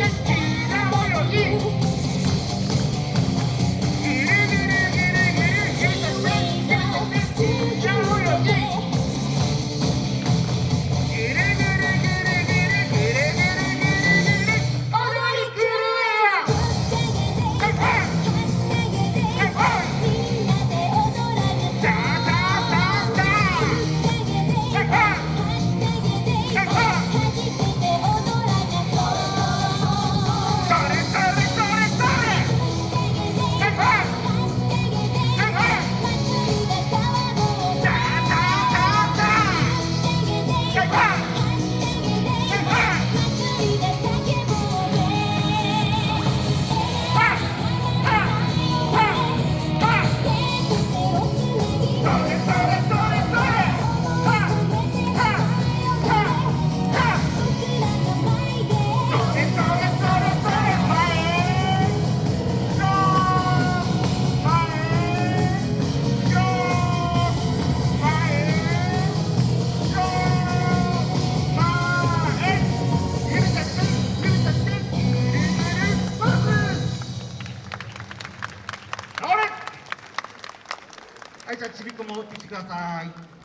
Let's go. はいじゃあちびっこ戻ってきてください。